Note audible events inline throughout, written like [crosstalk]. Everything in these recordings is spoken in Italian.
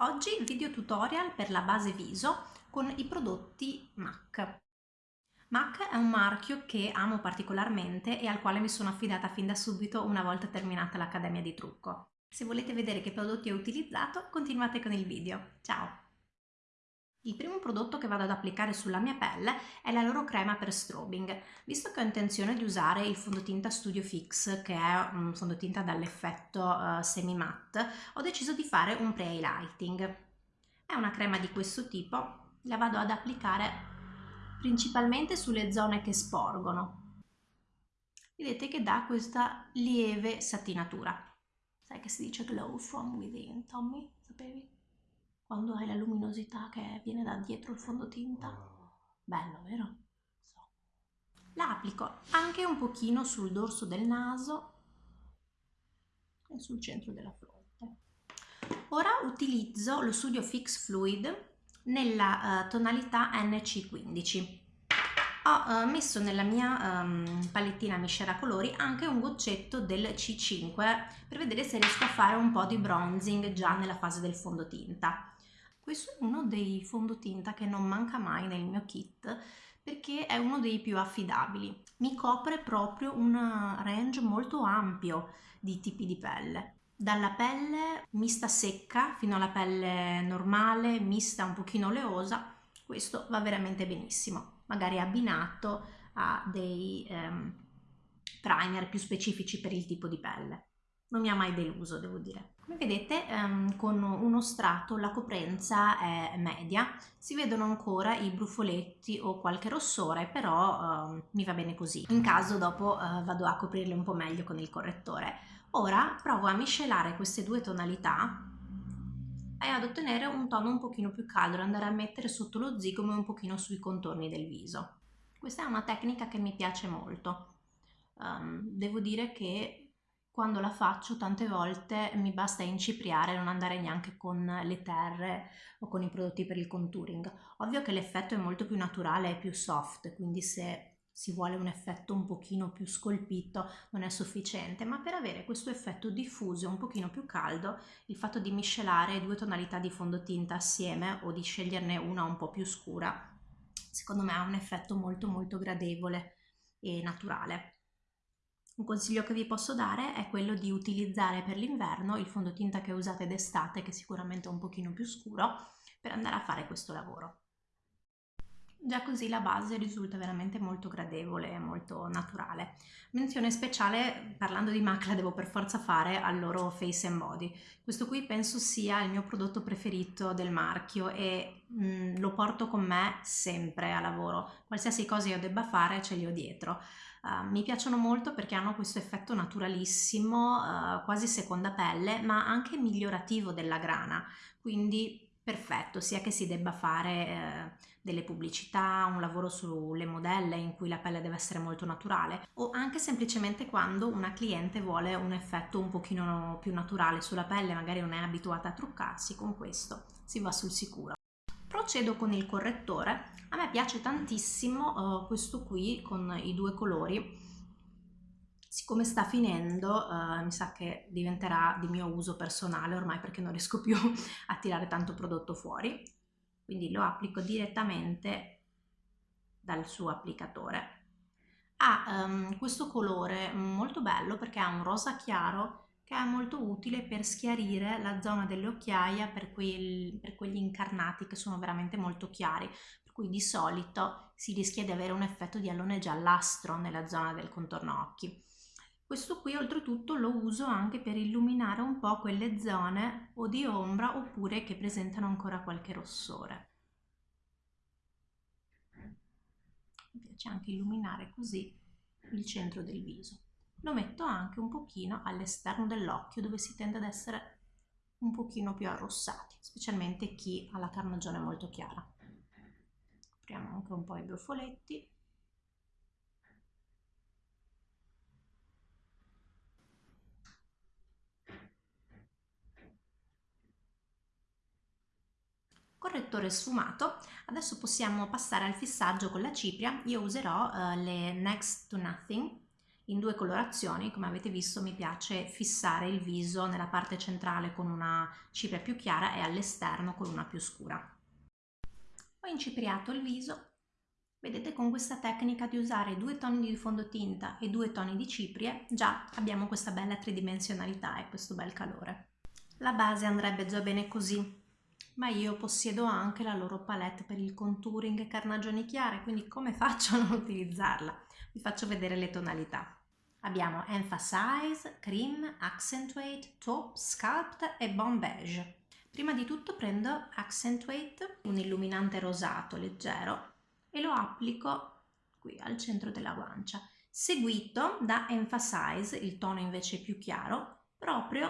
Oggi video tutorial per la base viso con i prodotti MAC. MAC è un marchio che amo particolarmente e al quale mi sono affidata fin da subito una volta terminata l'Accademia di Trucco. Se volete vedere che prodotti ho utilizzato, continuate con il video. Ciao! Il primo prodotto che vado ad applicare sulla mia pelle è la loro crema per strobing. Visto che ho intenzione di usare il fondotinta Studio Fix, che è un fondotinta dall'effetto uh, semi matte, ho deciso di fare un pre-highlighting. È una crema di questo tipo, la vado ad applicare principalmente sulle zone che sporgono. Vedete che dà questa lieve satinatura. Sai che si dice glow from within, Tommy? Sapevi? Quando hai la luminosità che viene da dietro il fondotinta. Bello, vero? So. La applico anche un pochino sul dorso del naso e sul centro della fronte. Ora utilizzo lo Studio Fix Fluid nella uh, tonalità NC15. Ho uh, messo nella mia um, palettina miscela colori anche un goccetto del C5 per vedere se riesco a fare un po' di bronzing già nella fase del fondotinta. Questo è uno dei fondotinta che non manca mai nel mio kit perché è uno dei più affidabili. Mi copre proprio un range molto ampio di tipi di pelle. Dalla pelle mista secca fino alla pelle normale, mista un pochino oleosa, questo va veramente benissimo, magari abbinato a dei um, primer più specifici per il tipo di pelle non mi ha mai deluso devo dire. Come vedete ehm, con uno strato la coprenza è media, si vedono ancora i brufoletti o qualche rossore però ehm, mi va bene così, in caso dopo eh, vado a coprirle un po' meglio con il correttore. Ora provo a miscelare queste due tonalità e ad ottenere un tono un pochino più caldo, andare a mettere sotto lo zigomo e un pochino sui contorni del viso. Questa è una tecnica che mi piace molto. Um, devo dire che quando la faccio tante volte mi basta incipriare e non andare neanche con le terre o con i prodotti per il contouring. Ovvio che l'effetto è molto più naturale e più soft, quindi se si vuole un effetto un pochino più scolpito non è sufficiente, ma per avere questo effetto diffuso un pochino più caldo, il fatto di miscelare due tonalità di fondotinta assieme o di sceglierne una un po' più scura, secondo me ha un effetto molto molto gradevole e naturale. Un consiglio che vi posso dare è quello di utilizzare per l'inverno il fondotinta che usate d'estate, che sicuramente è un pochino più scuro, per andare a fare questo lavoro. Già così la base risulta veramente molto gradevole e molto naturale. Menzione speciale, parlando di MAC, la devo per forza fare al loro Face and Body. Questo qui penso sia il mio prodotto preferito del marchio e mh, mm, lo porto con me sempre a lavoro. Qualsiasi cosa io debba fare ce li ho dietro. Uh, mi piacciono molto perché hanno questo effetto naturalissimo, uh, quasi seconda pelle, ma anche migliorativo della grana, quindi perfetto, sia che si debba fare eh, delle pubblicità, un lavoro sulle modelle in cui la pelle deve essere molto naturale o anche semplicemente quando una cliente vuole un effetto un pochino più naturale sulla pelle, magari non è abituata a truccarsi, con questo si va sul sicuro. Procedo con il correttore, a me piace tantissimo uh, questo qui con i due colori, siccome sta finendo uh, mi sa che diventerà di mio uso personale ormai perché non riesco più [laughs] a tirare tanto prodotto fuori, quindi lo applico direttamente dal suo applicatore. Ha um, questo colore molto bello perché ha un rosa chiaro che è molto utile per schiarire la zona delle occhiaie per, per quegli incarnati che sono veramente molto chiari, per cui di solito si rischia di avere un effetto di allone giallastro nella zona del contorno occhi. Questo qui oltretutto lo uso anche per illuminare un po' quelle zone o di ombra oppure che presentano ancora qualche rossore. Mi piace anche illuminare così il centro del viso lo metto anche un pochino all'esterno dell'occhio dove si tende ad essere un pochino più arrossati, specialmente chi ha la carnagione molto chiara. Apriamo anche un po' i brufoletti. correttore sfumato adesso possiamo passare al fissaggio con la cipria io userò uh, le next to nothing in due colorazioni, come avete visto mi piace fissare il viso nella parte centrale con una cipria più chiara e all'esterno con una più scura. Ho incipriato il viso, vedete con questa tecnica di usare due toni di fondotinta e due toni di ciprie già abbiamo questa bella tridimensionalità e questo bel calore. La base andrebbe già bene così, ma io possiedo anche la loro palette per il contouring e carnagioni chiare, quindi come faccio a non utilizzarla? Vi faccio vedere le tonalità. Abbiamo Emphasize, Cream, Accentuate, Taupe, Sculpt e Bon Beige. Prima di tutto prendo Accentuate, un illuminante rosato leggero, e lo applico qui al centro della guancia, seguito da Emphasize, il tono invece più chiaro, proprio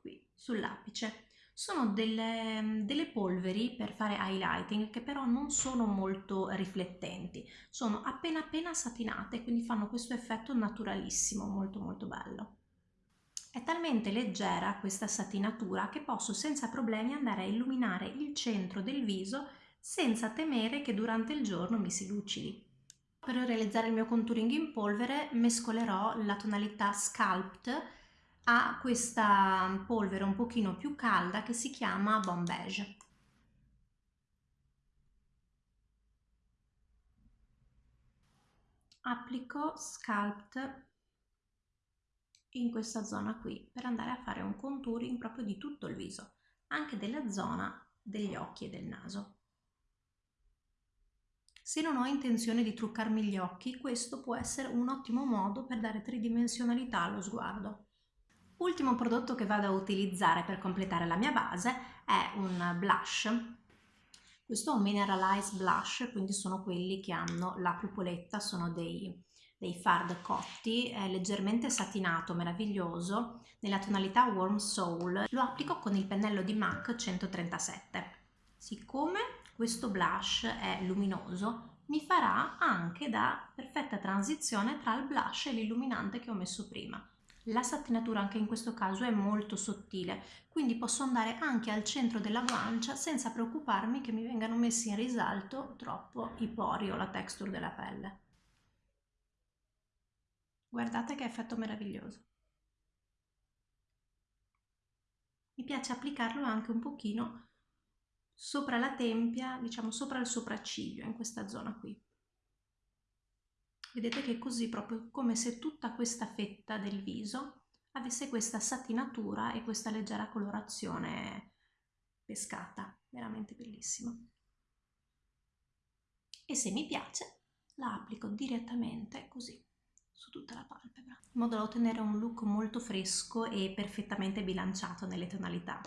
qui sull'apice. Sono delle, delle, polveri per fare highlighting che però non sono molto riflettenti, sono appena appena satinate, quindi fanno questo effetto naturalissimo, molto molto bello. È talmente leggera questa satinatura che posso senza problemi andare a illuminare il centro del viso senza temere che durante il giorno mi si lucidi. Per realizzare il mio contouring in polvere mescolerò la tonalità Sculpt a questa polvere un pochino più calda che si chiama Bon Beige. Applico Sculpt in questa zona qui per andare a fare un contouring proprio di tutto il viso, anche della zona degli occhi e del naso. Se non ho intenzione di truccarmi gli occhi, questo può essere un ottimo modo per dare tridimensionalità allo sguardo. Ultimo prodotto che vado a utilizzare per completare la mia base è un blush. Questo è un Mineralize Blush, quindi sono quelli che hanno la pupoletta, sono dei, dei fard cotti, è leggermente satinato, meraviglioso, nella tonalità Warm Soul. Lo applico con il pennello di MAC 137. Siccome questo blush è luminoso, mi farà anche da perfetta transizione tra il blush e l'illuminante che ho messo prima. La satinatura anche in questo caso è molto sottile, quindi posso andare anche al centro della guancia senza preoccuparmi che mi vengano messi in risalto troppo i pori o la texture della pelle. Guardate che effetto meraviglioso. Mi piace applicarlo anche un pochino sopra la tempia, diciamo sopra il sopracciglio, in questa zona qui. Vedete che è così proprio come se tutta questa fetta del viso avesse questa satinatura e questa leggera colorazione pescata, veramente bellissima. E se mi piace la applico direttamente così su tutta la palpebra, in modo da ottenere un look molto fresco e perfettamente bilanciato nelle tonalità.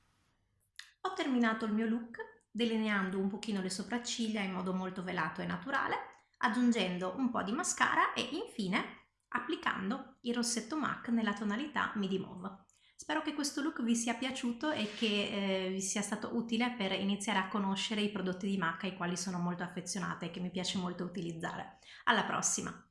Ho terminato il mio look delineando un pochino le sopracciglia in modo molto velato e naturale aggiungendo un po' di mascara e infine applicando il rossetto MAC nella tonalità Midi Mauve. Spero che questo look vi sia piaciuto e che eh, vi sia stato utile per iniziare a conoscere i prodotti di MAC ai quali sono molto affezionata e che mi piace molto utilizzare. Alla prossima!